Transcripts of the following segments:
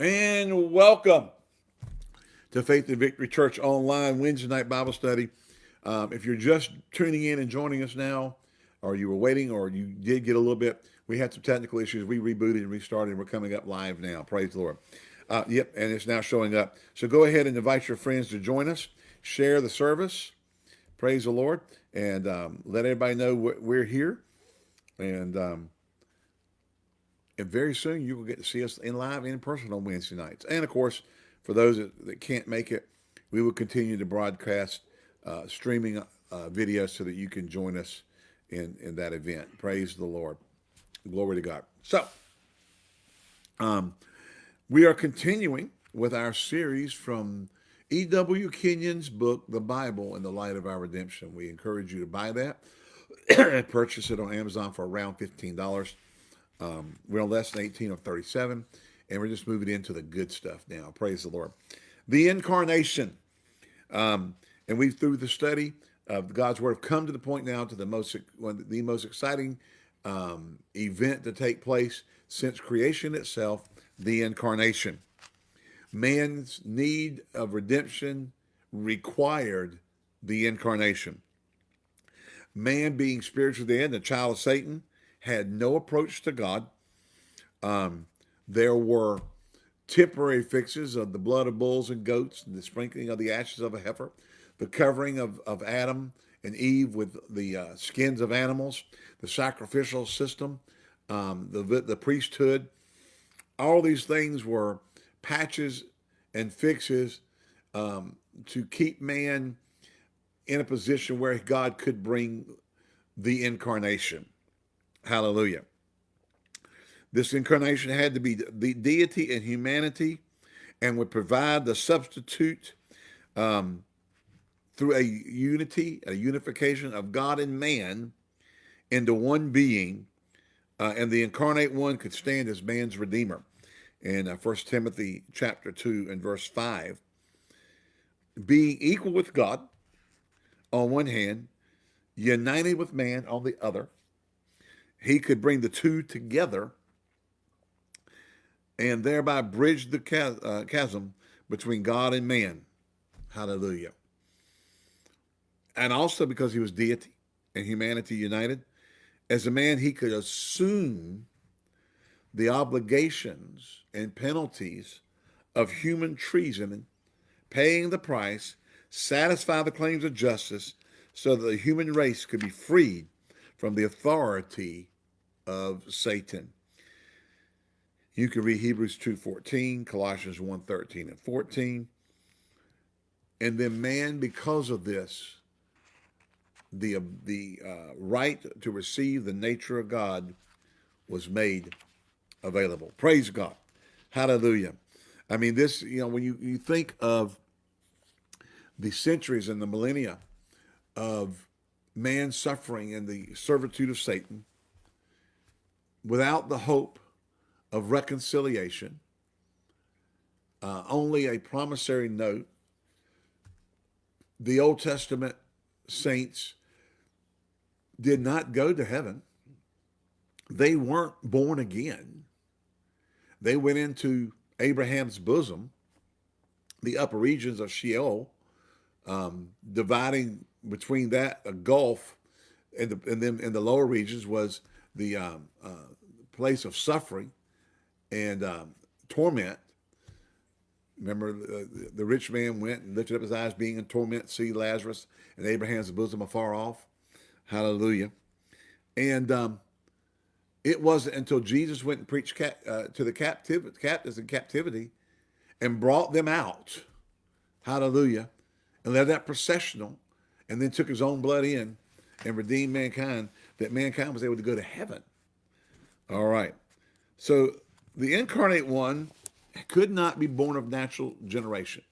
and welcome to Faith and Victory Church Online Wednesday night Bible study. Um, if you're just tuning in and joining us now, or you were waiting, or you did get a little bit, we had some technical issues. We rebooted and restarted, and we're coming up live now. Praise the Lord. Uh, yep, and it's now showing up. So go ahead and invite your friends to join us. Share the service. Praise the Lord, and um, let everybody know we're here. And um, and very soon you will get to see us in live in person on Wednesday nights. And of course, for those that, that can't make it, we will continue to broadcast uh, streaming uh, videos so that you can join us in, in that event. Praise the Lord. Glory to God. So, um, we are continuing with our series from E.W. Kenyon's book, The Bible in the Light of Our Redemption. We encourage you to buy that purchase it on Amazon for around $15. Um, we're on lesson 18 of 37, and we're just moving into the good stuff now. Praise the Lord. The incarnation. Um, and we, through the study of God's word, have come to the point now to the most, the most exciting um, event to take place since creation itself, the incarnation. Man's need of redemption required the incarnation. Man being spiritually dead, the child of Satan, had no approach to God. Um, there were temporary fixes of the blood of bulls and goats, and the sprinkling of the ashes of a heifer, the covering of, of Adam and Eve with the uh, skins of animals, the sacrificial system, um, the, the priesthood. All these things were patches and fixes um, to keep man in a position where God could bring the incarnation. Hallelujah. This incarnation had to be the deity and humanity and would provide the substitute um, through a unity, a unification of God and man into one being. Uh, and the incarnate one could stand as man's redeemer. In uh, 1 Timothy chapter 2 and verse 5, being equal with God on one hand, united with man on the other, he could bring the two together and thereby bridge the uh, chasm between God and man. Hallelujah. And also because he was deity and humanity united, as a man, he could assume the obligations and penalties of human treason, paying the price, satisfy the claims of justice so that the human race could be freed from the authority of Satan. You can read Hebrews 2.14, Colossians 1.13 and 14. And then man, because of this, the, the uh, right to receive the nature of God was made available. Praise God. Hallelujah. I mean, this, you know, when you, you think of the centuries and the millennia of man suffering in the servitude of Satan without the hope of reconciliation, uh, only a promissory note. The Old Testament saints did not go to heaven. They weren't born again. They went into Abraham's bosom, the upper regions of Sheol, um, dividing between that a gulf and, the, and then in the lower regions was the um, uh, place of suffering and um, torment. Remember, uh, the rich man went and lifted up his eyes, being in torment, see Lazarus and Abraham's bosom afar off. Hallelujah. And um, it wasn't until Jesus went and preached uh, to the captive, captives in captivity and brought them out. Hallelujah. And led that processional and then took his own blood in and redeemed mankind, that mankind was able to go to heaven. All right. So the incarnate one could not be born of natural generation.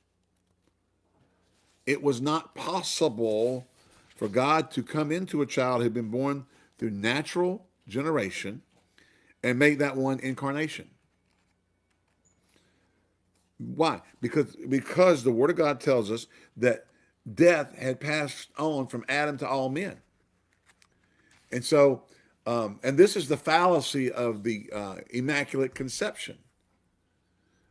It was not possible for God to come into a child who had been born through natural generation and make that one incarnation. Why? Because because the Word of God tells us that death had passed on from Adam to all men. And so, um, and this is the fallacy of the uh, Immaculate Conception.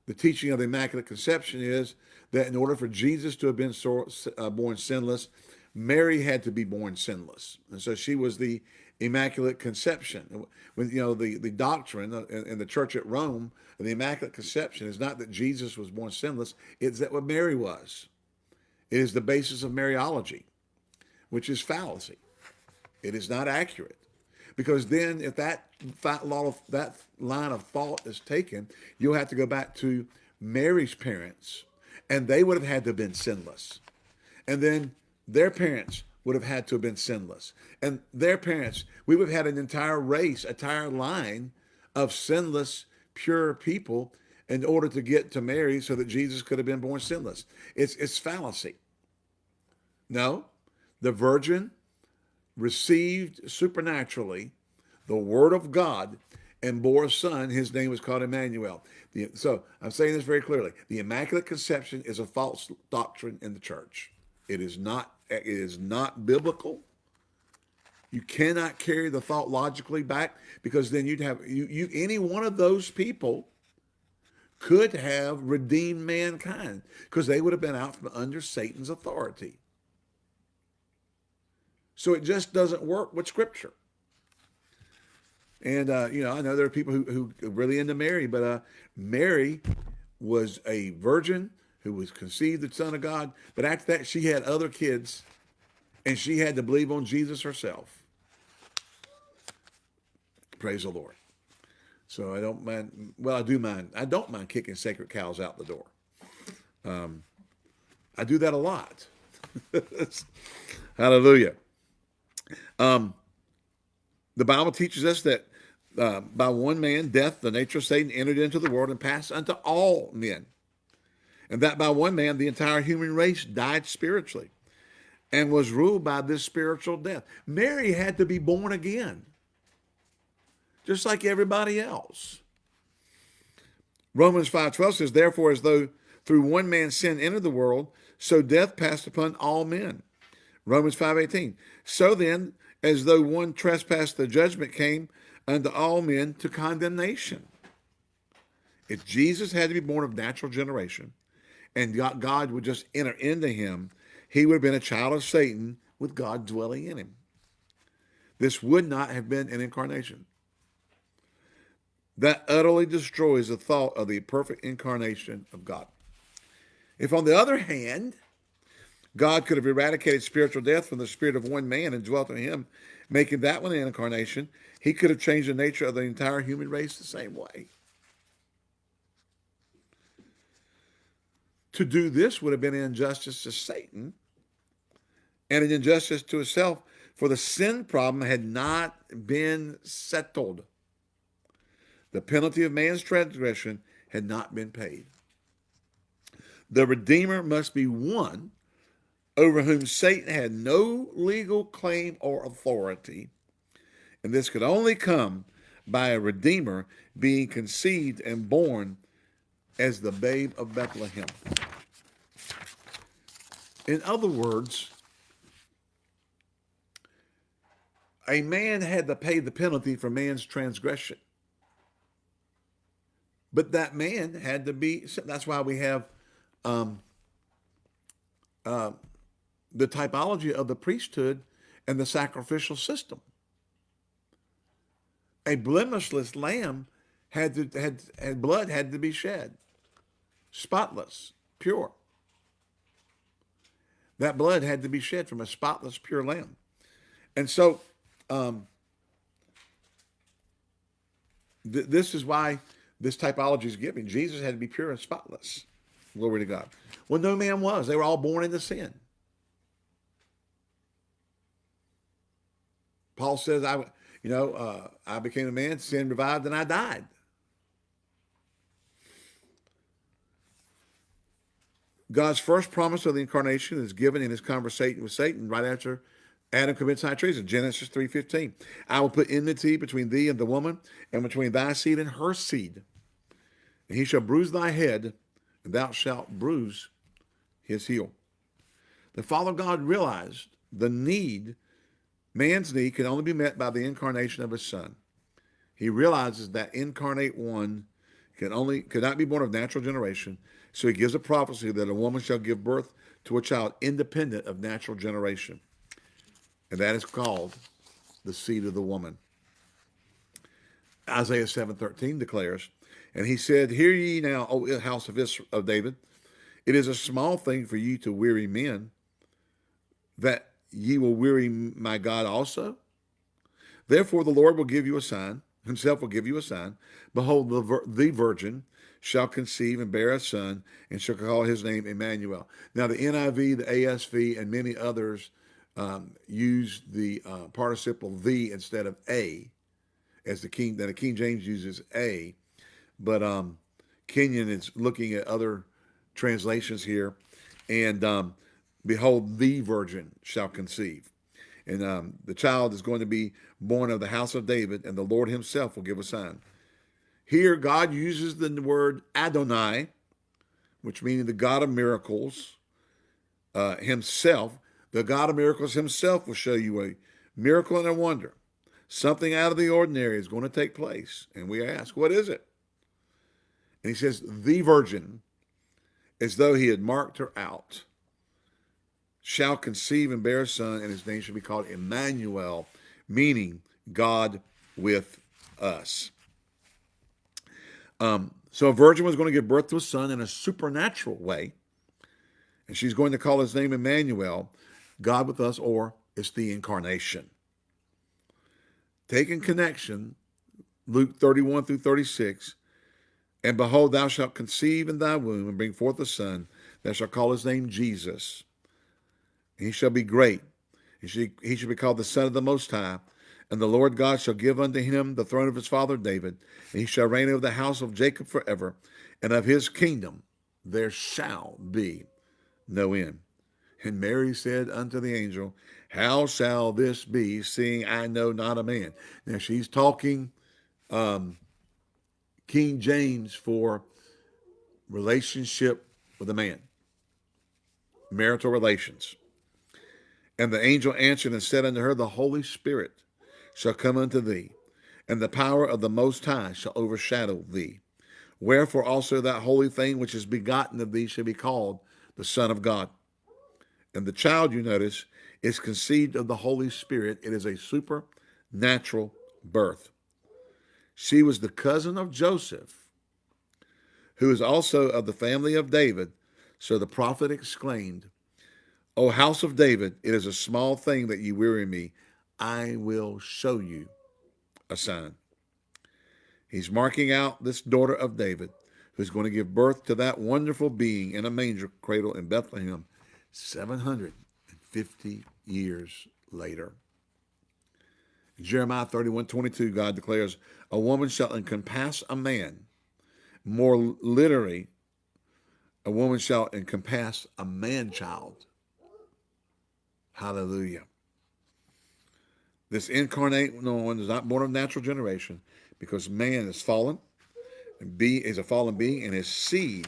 the teaching of the Immaculate Conception is that in order for Jesus to have been so, uh, born sinless, Mary had to be born sinless. And so she was the Immaculate Conception. When you know the the doctrine in the church at Rome, the Immaculate Conception is not that Jesus was born sinless; it's that what Mary was. It is the basis of Mariology, which is fallacy. It is not accurate, because then if that of that line of thought is taken, you'll have to go back to Mary's parents, and they would have had to have been sinless, and then their parents would have had to have been sinless. And their parents, we would have had an entire race, entire line of sinless, pure people in order to get to Mary so that Jesus could have been born sinless. It's, it's fallacy. No, the virgin received supernaturally the word of God and bore a son. His name was called Emmanuel. The, so I'm saying this very clearly. The Immaculate Conception is a false doctrine in the church. It is not it is not biblical. You cannot carry the thought logically back because then you'd have you, you any one of those people could have redeemed mankind because they would have been out from under Satan's authority. So it just doesn't work with Scripture. And uh, you know, I know there are people who who really into Mary, but uh, Mary was a virgin who was conceived the Son of God. But after that, she had other kids, and she had to believe on Jesus herself. Praise the Lord. So I don't mind. Well, I do mind. I don't mind kicking sacred cows out the door. Um, I do that a lot. Hallelujah. Um, the Bible teaches us that uh, by one man, death, the nature of Satan entered into the world and passed unto all men and that by one man the entire human race died spiritually and was ruled by this spiritual death. Mary had to be born again, just like everybody else. Romans 5.12 says, Therefore, as though through one man sin entered the world, so death passed upon all men. Romans 5.18, So then, as though one trespass, the judgment came unto all men to condemnation. If Jesus had to be born of natural generation, and God would just enter into him, he would have been a child of Satan with God dwelling in him. This would not have been an incarnation. That utterly destroys the thought of the perfect incarnation of God. If, on the other hand, God could have eradicated spiritual death from the spirit of one man and dwelt in him, making that one an incarnation, he could have changed the nature of the entire human race the same way. To do this would have been an injustice to Satan and an injustice to himself, for the sin problem had not been settled. The penalty of man's transgression had not been paid. The Redeemer must be one over whom Satan had no legal claim or authority, and this could only come by a Redeemer being conceived and born as the babe of Bethlehem. In other words, a man had to pay the penalty for man's transgression. But that man had to be, that's why we have um, uh, the typology of the priesthood and the sacrificial system. A blemishless lamb had to had, had blood had to be shed, spotless, pure. That blood had to be shed from a spotless, pure lamb. And so um, th this is why this typology is given. Jesus had to be pure and spotless. Glory to God. Well, no man was. They were all born into sin. Paul says, I, you know, uh, I became a man, sin revived, and I died. God's first promise of the incarnation is given in his conversation with Satan right after Adam commits high treason, Genesis 3.15. I will put enmity between thee and the woman, and between thy seed and her seed. And he shall bruise thy head, and thou shalt bruise his heel. The Father God realized the need, man's need, can only be met by the incarnation of his Son. He realizes that incarnate one can only could not be born of natural generation. So he gives a prophecy that a woman shall give birth to a child independent of natural generation. And that is called the seed of the woman. Isaiah 7:13 declares, and he said, Hear ye now, O house of, Israel, of David, it is a small thing for you to weary men, that ye will weary my God also. Therefore the Lord will give you a sign, himself will give you a sign. Behold, the, the virgin shall conceive and bear a son, and shall call his name Emmanuel. Now the NIV, the ASV, and many others um, use the uh, participle the instead of a, as the King that the King James uses a, but um, Kenyon is looking at other translations here, and um, behold, the virgin shall conceive. And um, the child is going to be born of the house of David, and the Lord himself will give a sign. Here, God uses the word Adonai, which means the God of miracles, uh, himself. The God of miracles himself will show you a miracle and a wonder. Something out of the ordinary is going to take place. And we ask, what is it? And he says, the virgin, as though he had marked her out shall conceive and bear a son, and his name shall be called Emmanuel, meaning God with us. Um, so a virgin was going to give birth to a son in a supernatural way, and she's going to call his name Emmanuel, God with us, or it's the incarnation. Taking connection, Luke 31 through 36, and behold, thou shalt conceive in thy womb and bring forth a son, thou shalt call his name Jesus he shall be great. He shall, he shall be called the Son of the Most High. And the Lord God shall give unto him the throne of his father David, and he shall reign over the house of Jacob forever, and of his kingdom there shall be no end. And Mary said unto the angel, How shall this be, seeing I know not a man? Now she's talking um, King James for relationship with a man, marital relations. And the angel answered and said unto her, The Holy Spirit shall come unto thee, and the power of the Most High shall overshadow thee. Wherefore also that holy thing which is begotten of thee shall be called the Son of God. And the child, you notice, is conceived of the Holy Spirit. It is a supernatural birth. She was the cousin of Joseph, who is also of the family of David. So the prophet exclaimed, O house of David, it is a small thing that you weary me. I will show you a sign. He's marking out this daughter of David who's going to give birth to that wonderful being in a manger cradle in Bethlehem 750 years later. Jeremiah 31, 22, God declares, A woman shall encompass a man. More literally, a woman shall encompass a man-child. Hallelujah. This incarnate one is not born of natural generation because man is fallen and be is a fallen being and his seed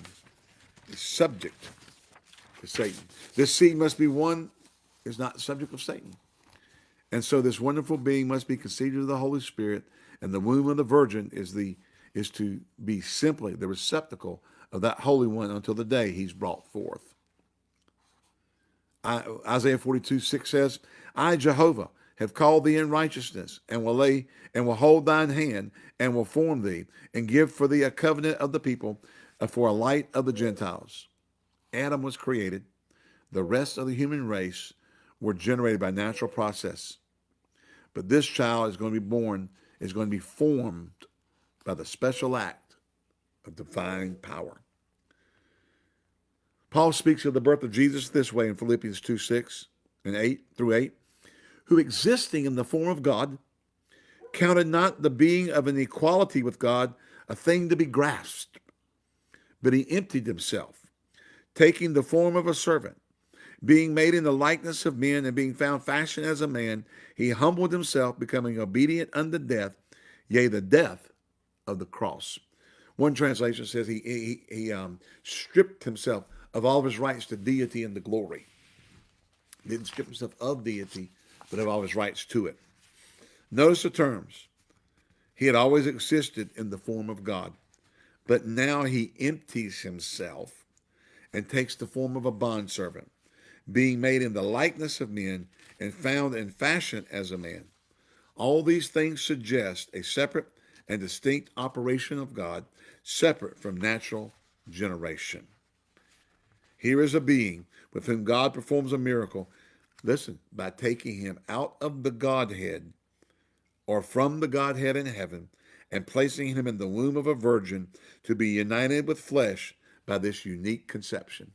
is subject to Satan. This seed must be one is not subject of Satan. And so this wonderful being must be conceived of the Holy Spirit and the womb of the virgin is the is to be simply the receptacle of that Holy One until the day he's brought forth. Isaiah 42, 6 says, I, Jehovah, have called thee in righteousness, and will lay and will hold thine hand, and will form thee, and give for thee a covenant of the people, uh, for a light of the Gentiles. Adam was created. The rest of the human race were generated by natural process. But this child is going to be born, is going to be formed by the special act of divine power. Paul speaks of the birth of Jesus this way in Philippians 2, 6 and 8 through 8, who existing in the form of God, counted not the being of an equality with God a thing to be grasped, but he emptied himself, taking the form of a servant. Being made in the likeness of men and being found fashioned as a man, he humbled himself, becoming obedient unto death, yea, the death of the cross. One translation says he, he, he um, stripped himself of all of his rights to deity and the glory. He didn't strip himself of deity, but of all his rights to it. Notice the terms. He had always existed in the form of God, but now he empties himself and takes the form of a bondservant, being made in the likeness of men and found in fashion as a man. All these things suggest a separate and distinct operation of God, separate from natural generation. Here is a being with whom God performs a miracle. Listen, by taking him out of the Godhead or from the Godhead in heaven and placing him in the womb of a virgin to be united with flesh by this unique conception.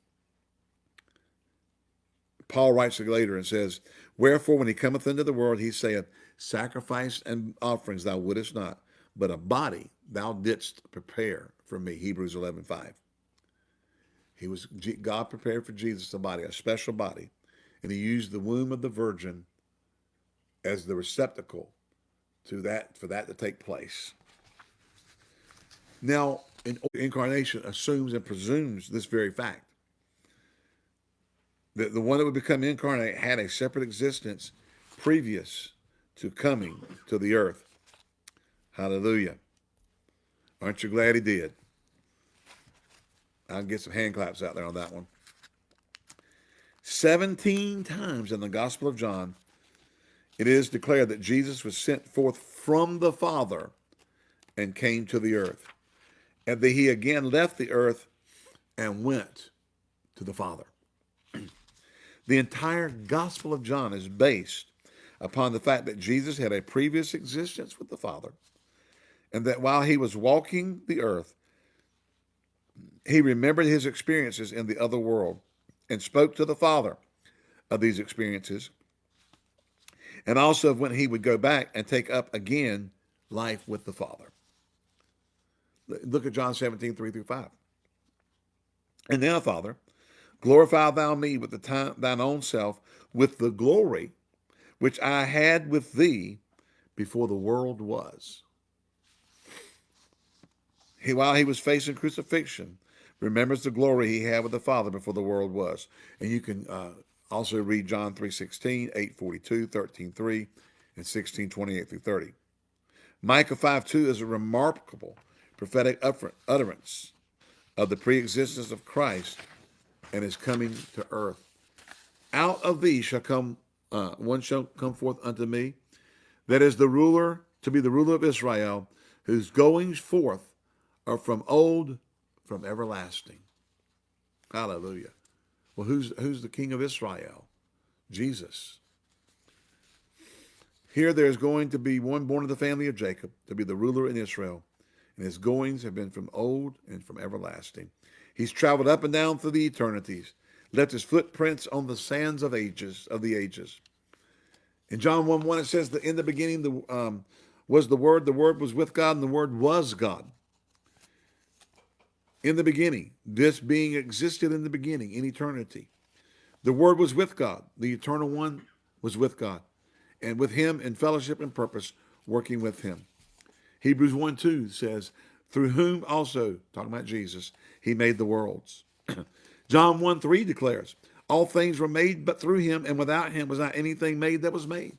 Paul writes later and says, Wherefore, when he cometh into the world, he saith, Sacrifice and offerings thou wouldest not, but a body thou didst prepare for me. Hebrews 11 5. He was God prepared for Jesus a body, a special body, and he used the womb of the virgin as the receptacle to that for that to take place. Now, incarnation assumes and presumes this very fact that the one that would become incarnate had a separate existence previous to coming to the earth. Hallelujah. Aren't you glad he did? I'll get some hand claps out there on that one. 17 times in the Gospel of John, it is declared that Jesus was sent forth from the Father and came to the earth and that he again left the earth and went to the Father. The entire Gospel of John is based upon the fact that Jesus had a previous existence with the Father, and that while he was walking the earth, he remembered his experiences in the other world and spoke to the Father of these experiences, and also of when he would go back and take up again life with the Father. Look at John 17, 3 through 5. And now, Father, glorify thou me with the time, thine own self, with the glory which I had with thee before the world was. He, while he was facing crucifixion, remembers the glory he had with the Father before the world was. And you can uh, also read John 3.16, 8.42, 13.3, and 16.28 through 30. Micah 5.2 is a remarkable prophetic utterance of the preexistence of Christ and his coming to earth. Out of thee shall come uh, one shall come forth unto me, that is the ruler to be the ruler of Israel, whose goings forth are from old, from everlasting. Hallelujah. Well, who's who's the king of Israel? Jesus. Here there's going to be one born of the family of Jacob to be the ruler in Israel and his goings have been from old and from everlasting. He's traveled up and down through the eternities, left his footprints on the sands of ages of the ages. In John 1 1, it says that in the beginning the um, was the Word, the Word was with God, and the Word was God. In the beginning, this being existed in the beginning, in eternity. The Word was with God. The Eternal One was with God. And with him in fellowship and purpose, working with him. Hebrews 1 2 says, through whom also, talking about Jesus, he made the worlds. John 1 3 declares, all things were made but through him, and without him was not anything made that was made.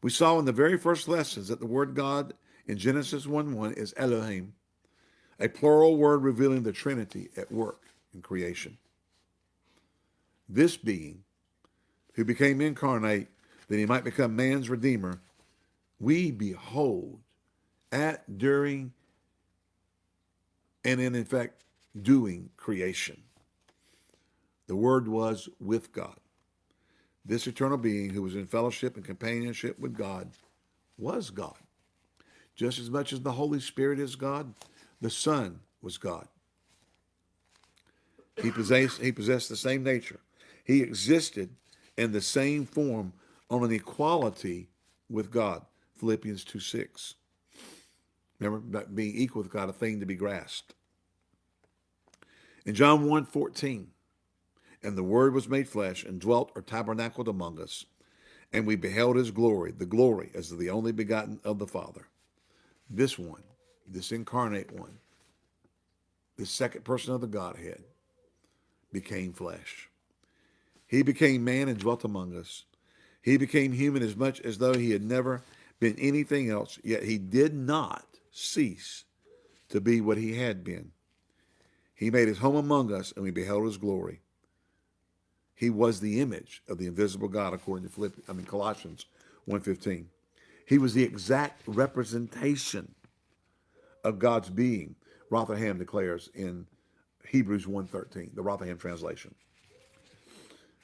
We saw in the very first lessons that the word God in Genesis 1 1 is Elohim, a plural word revealing the Trinity at work in creation. This being, who became incarnate that he might become man's redeemer, we behold at, during, and in, in fact, doing creation. The Word was with God. This eternal being who was in fellowship and companionship with God was God. Just as much as the Holy Spirit is God, the Son was God. He possessed, he possessed the same nature. He existed in the same form on an equality with God. Philippians 2 6. Remember, being equal with God, a thing to be grasped. In John 1 14, and the Word was made flesh and dwelt or tabernacled among us, and we beheld his glory, the glory as of the only begotten of the Father. This one, this incarnate one, the second person of the Godhead, became flesh. He became man and dwelt among us. He became human as much as though he had never been anything else, yet he did not cease to be what he had been. He made his home among us, and we beheld his glory. He was the image of the invisible God, according to Philippians, I mean Colossians 1.15. He was the exact representation of God's being, Rotherham declares in Hebrews 1.13, the Rotherham translation.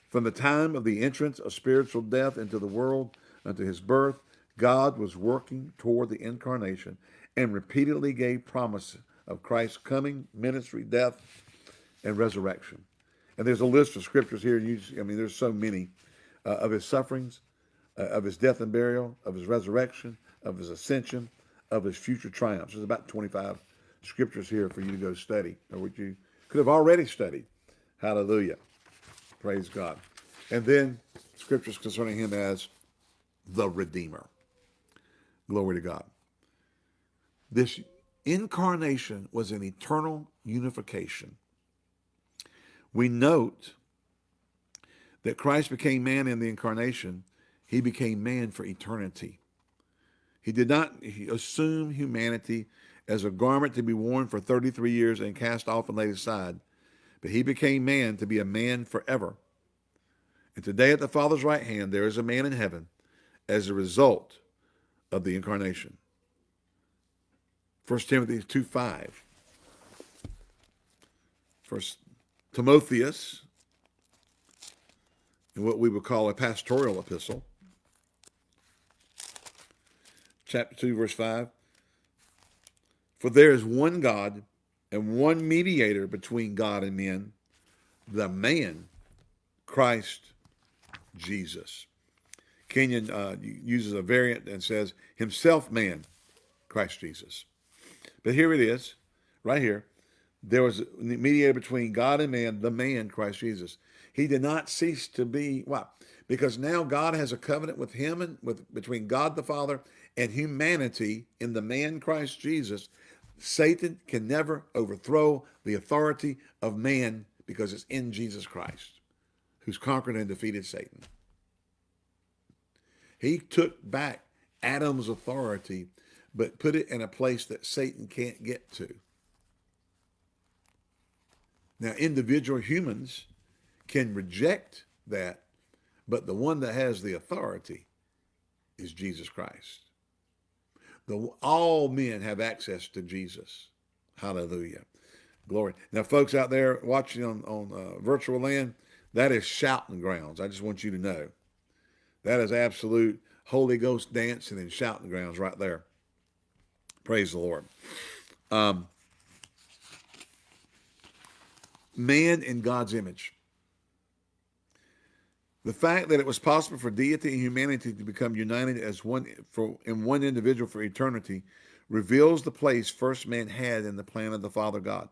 From the time of the entrance of spiritual death into the world unto his birth, God was working toward the incarnation and repeatedly gave promise of Christ's coming, ministry, death, and resurrection. And there's a list of scriptures here. You, I mean, there's so many uh, of his sufferings, uh, of his death and burial, of his resurrection, of his ascension, of his future triumphs. There's about 25 scriptures here for you to go study, or what you could have already studied. Hallelujah. Praise God. And then scriptures concerning him as the Redeemer. Glory to God. This incarnation was an eternal unification. We note that Christ became man in the incarnation. He became man for eternity. He did not assume humanity as a garment to be worn for 33 years and cast off and laid aside, but he became man to be a man forever. And today at the Father's right hand, there is a man in heaven as a result of the incarnation. 1 Timothy 2 5. First Timotheus, in what we would call a pastoral epistle, chapter 2, verse 5. For there is one God and one mediator between God and men, the man, Christ Jesus. Kenyon uh, uses a variant and says, himself man, Christ Jesus. But here it is, right here. There was a mediator between God and man, the man, Christ Jesus. He did not cease to be, why? Because now God has a covenant with him and with between God the Father and humanity in the man Christ Jesus. Satan can never overthrow the authority of man because it's in Jesus Christ, who's conquered and defeated Satan. He took back Adam's authority but put it in a place that Satan can't get to. Now, individual humans can reject that, but the one that has the authority is Jesus Christ. The, all men have access to Jesus. Hallelujah. Glory. Now, folks out there watching on, on uh, virtual land, that is shouting grounds. I just want you to know. That is absolute Holy Ghost dancing and shouting grounds right there. Praise the Lord. Um, man in God's image. The fact that it was possible for deity and humanity to become united as one for in one individual for eternity reveals the place first man had in the plan of the Father God.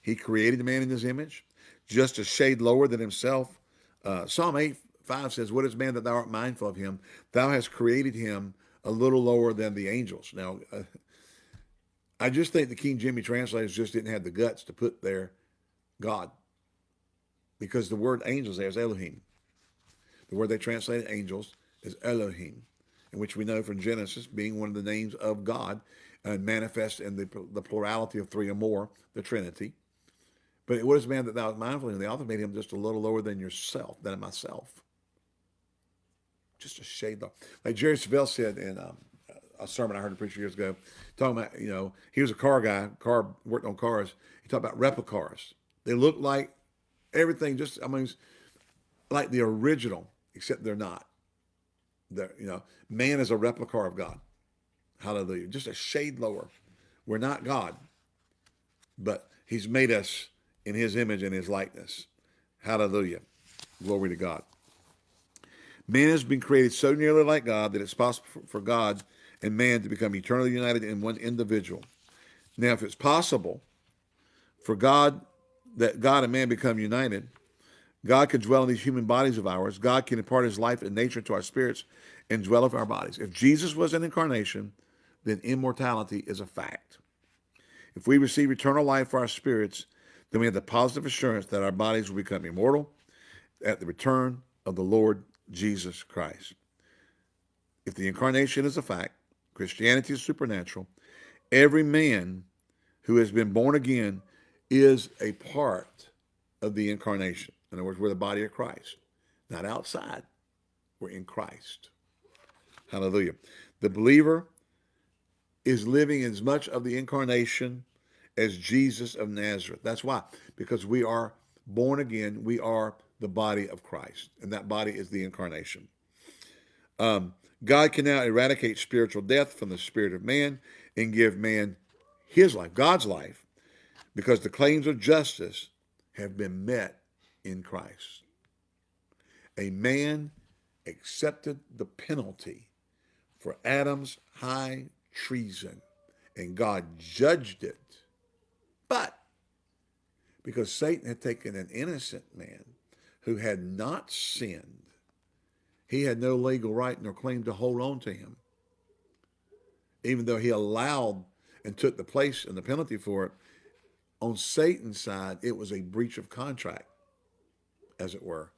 He created man in his image, just a shade lower than himself. Uh, Psalm 8, 5 says, What is man that thou art mindful of him? Thou hast created him a little lower than the angels. Now, uh, I just think the King Jimmy translators just didn't have the guts to put there God because the word angels there is Elohim. The word they translated angels is Elohim, in which we know from Genesis being one of the names of God and manifest in the, the plurality of three or more, the Trinity. But it what is man that thou art mindful of? The author made him just a little lower than yourself, than myself just a shade low. Like Jerry Savelle said in um, a sermon I heard a preacher years ago, talking about, you know, he was a car guy, car worked on cars. He talked about replica cars. They look like everything, just I mean, like the original, except they're not. They're, you know, man is a replica of God. Hallelujah. Just a shade lower. We're not God, but He's made us in His image and His likeness. Hallelujah. Glory to God. Man has been created so nearly like God that it's possible for God and man to become eternally united in one individual. Now, if it's possible for God that God and man become united, God can dwell in these human bodies of ours. God can impart his life and nature to our spirits and dwell in our bodies. If Jesus was an incarnation, then immortality is a fact. If we receive eternal life for our spirits, then we have the positive assurance that our bodies will become immortal at the return of the Lord Jesus Christ. If the incarnation is a fact, Christianity is supernatural, every man who has been born again is a part of the incarnation. In other words, we're the body of Christ, not outside. We're in Christ. Hallelujah. The believer is living as much of the incarnation as Jesus of Nazareth. That's why, because we are born again, we are the body of Christ, and that body is the incarnation. Um, God can now eradicate spiritual death from the spirit of man and give man his life, God's life, because the claims of justice have been met in Christ. A man accepted the penalty for Adam's high treason, and God judged it. But because Satan had taken an innocent man who had not sinned, he had no legal right nor claim to hold on to him. Even though he allowed and took the place and the penalty for it, on Satan's side, it was a breach of contract, as it were.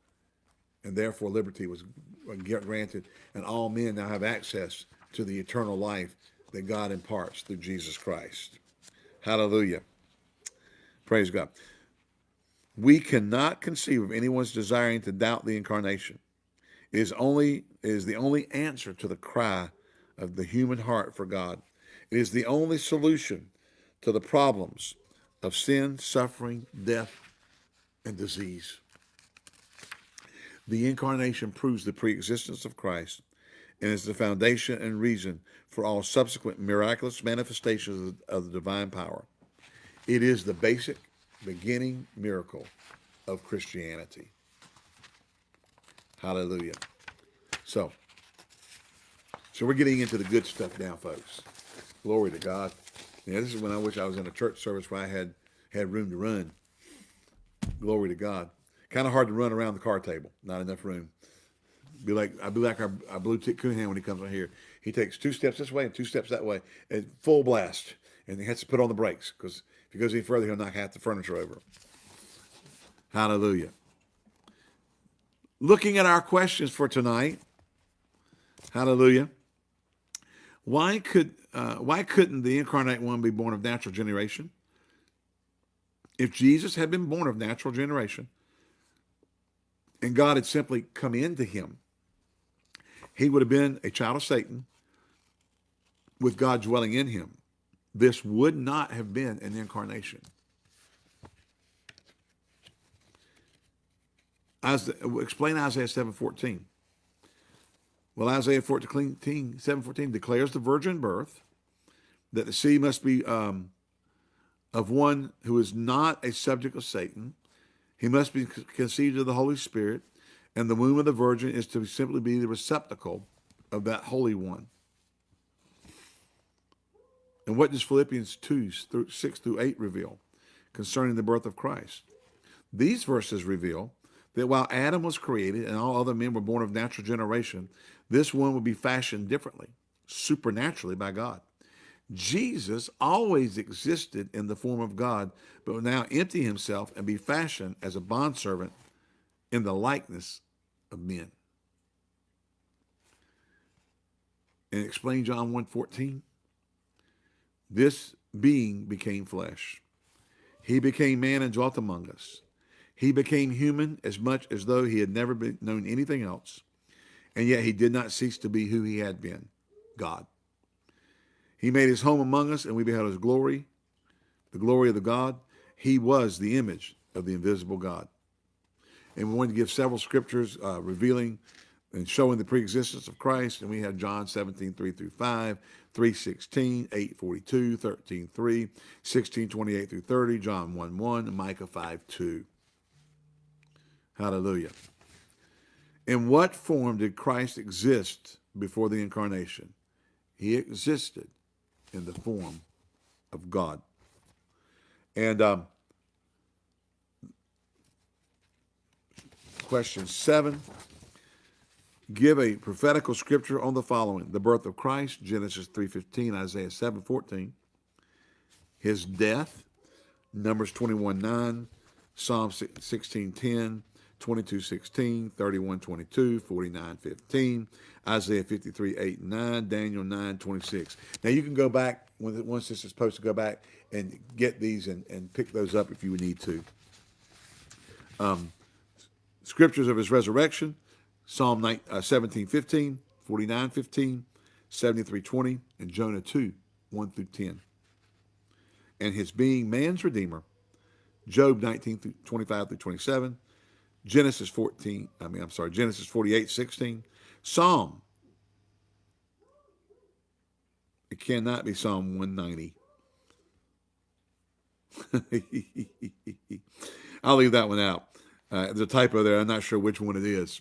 And therefore, liberty was granted, and all men now have access to the eternal life that God imparts through Jesus Christ. Hallelujah. Praise God. We cannot conceive of anyone's desiring to doubt the incarnation. It is only it is the only answer to the cry of the human heart for God. It is the only solution to the problems of sin, suffering, death, and disease. The incarnation proves the preexistence of Christ and is the foundation and reason for all subsequent miraculous manifestations of the divine power. It is the basic beginning miracle of Christianity. Hallelujah. So, so we're getting into the good stuff now, folks. Glory to God. Yeah, this is when I wish I was in a church service where I had had room to run. Glory to God. Kind of hard to run around the car table. Not enough room. Be like I'd be like our, our blue tick Coonhound when he comes on here. He takes two steps this way and two steps that way, and full blast, and he has to put on the brakes because if he goes any further, he'll knock half the furniture over. Hallelujah. Looking at our questions for tonight. Hallelujah. Why could uh, why couldn't the incarnate one be born of natural generation? If Jesus had been born of natural generation, and God had simply come into him, he would have been a child of Satan with God dwelling in him. This would not have been an incarnation. As explain Isaiah 7:14. Well, Isaiah 14, 7:14 declares the virgin birth, that the seed must be um, of one who is not a subject of Satan. He must be conceived of the Holy Spirit, and the womb of the virgin is to simply be the receptacle of that Holy One. And what does Philippians 2, through 6 through 8 reveal concerning the birth of Christ? These verses reveal that while Adam was created and all other men were born of natural generation, this one would be fashioned differently, supernaturally by God. Jesus always existed in the form of God, but will now empty himself and be fashioned as a bondservant in the likeness of men. And explain John 1.14. This being became flesh. He became man and dwelt among us. He became human as much as though he had never been known anything else. And yet he did not cease to be who he had been, God. He made his home among us and we beheld his glory, the glory of the God. He was the image of the invisible God. And we wanted to give several scriptures uh, revealing and showing the preexistence of Christ. And we had John 17, 3 through 5, 3, 16, 8, 42, 13, 3, 16, 28 through 30, John 1, 1, Micah 5, 2. Hallelujah. In what form did Christ exist before the incarnation? He existed in the form of God. And um, question seven, give a prophetical scripture on the following. The birth of Christ, Genesis 3.15, Isaiah 7.14. His death, Numbers 21.9, Psalm 16.10, 22.16, 31.22, 49.15, Isaiah 53, 8 9, Daniel 9, 26. Now you can go back once this is supposed to go back and get these and, and pick those up if you need to. Um, scriptures of his resurrection, Psalm 9, uh, 17, 15, 49, 15, 73, 20, and Jonah 2, 1 through 10. And his being man's redeemer, Job 19 through 25 through 27, Genesis 14, I mean, I'm sorry, Genesis 48, 16, Psalm. It cannot be Psalm 190. I'll leave that one out. Uh, there's a typo there. I'm not sure which one it is.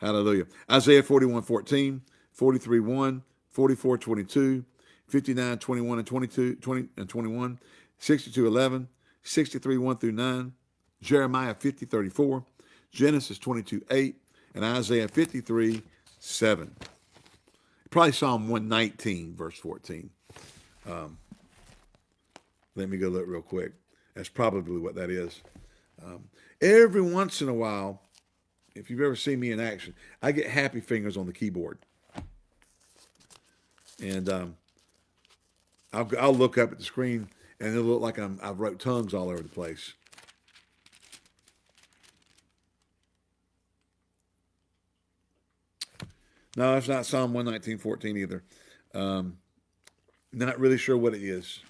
Hallelujah. Isaiah 41, 14, 43, 1, 44, 22, 59, 21 and 22, 20 and 21, 62, 11, 63, 1 through 9, Jeremiah 50, 34, Genesis 22, 8, and Isaiah 53, 7. Probably Psalm 119, verse 14. Um, let me go look real quick. That's probably what that is. Um, every once in a while, if you've ever seen me in action, I get happy fingers on the keyboard. And um, I'll, I'll look up at the screen and it'll look like I'm, I've wrote tongues all over the place. No, it's not Psalm 119.14 either. Um, not really sure what it is.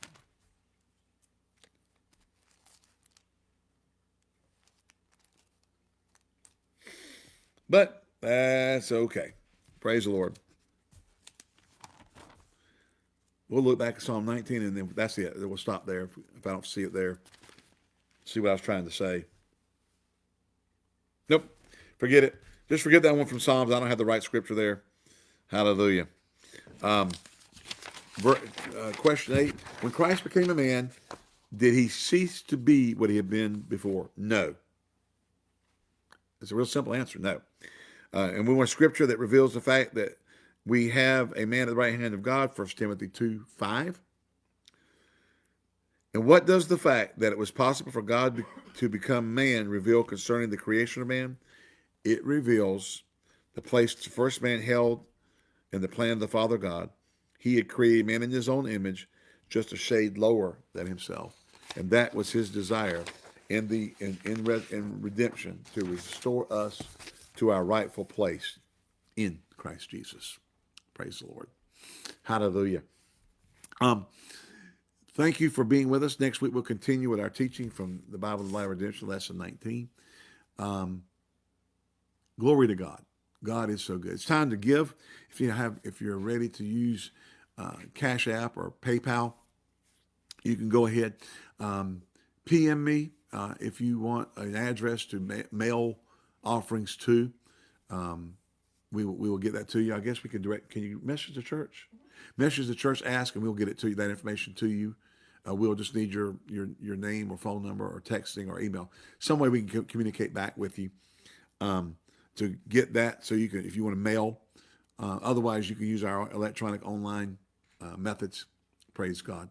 But that's okay. Praise the Lord. We'll look back at Psalm 19 and then that's it. We'll stop there if, I don't see it there. See what I was trying to say. Nope. Forget it. Just forget that one from Psalms. I don't have the right scripture there. Hallelujah. Um, uh, question eight When Christ became a man, did he cease to be what he had been before? No. It's a real simple answer no. Uh, and we want scripture that reveals the fact that we have a man at the right hand of God, 1 Timothy 2 5. And what does the fact that it was possible for God to become man reveal concerning the creation of man? it reveals the place the first man held in the plan of the Father God. He had created man in his own image, just a shade lower than himself. And that was his desire in the in, in, in redemption to restore us to our rightful place in Christ Jesus. Praise the Lord. Hallelujah. Um, thank you for being with us. Next week we'll continue with our teaching from the Bible of Life Redemption, lesson 19. Um, Glory to God. God is so good. It's time to give. If you have, if you're ready to use uh, Cash App or PayPal, you can go ahead. Um, PM me uh, if you want an address to ma mail offerings to. Um, we will, we will get that to you. I guess we can direct. Can you message the church? Message the church. Ask, and we'll get it to you. That information to you. Uh, we'll just need your your your name or phone number or texting or email. Some way we can communicate back with you. Um, to get that so you can, if you want to mail. Uh, otherwise, you can use our electronic online uh, methods. Praise God.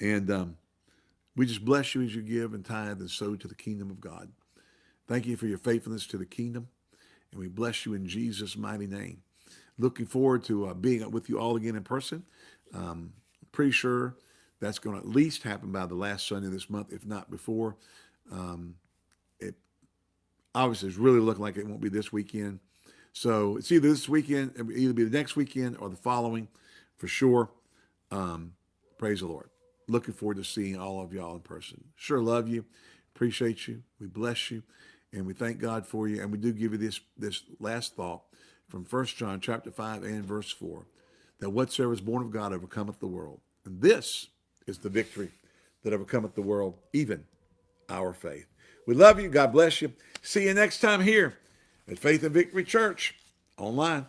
And um, we just bless you as you give and tithe and sow to the kingdom of God. Thank you for your faithfulness to the kingdom. And we bless you in Jesus' mighty name. Looking forward to uh, being with you all again in person. Um, pretty sure that's going to at least happen by the last Sunday of this month, if not before. Um, obviously it's really looking like it won't be this weekend. So it's either this weekend, either be the next weekend or the following for sure. Um, praise the Lord. Looking forward to seeing all of y'all in person. Sure love you. Appreciate you. We bless you. And we thank God for you. And we do give you this, this last thought from First John chapter 5 and verse 4, that whatsoever is born of God overcometh the world. And this is the victory that overcometh the world, even our faith. We love you. God bless you. See you next time here at Faith and Victory Church online.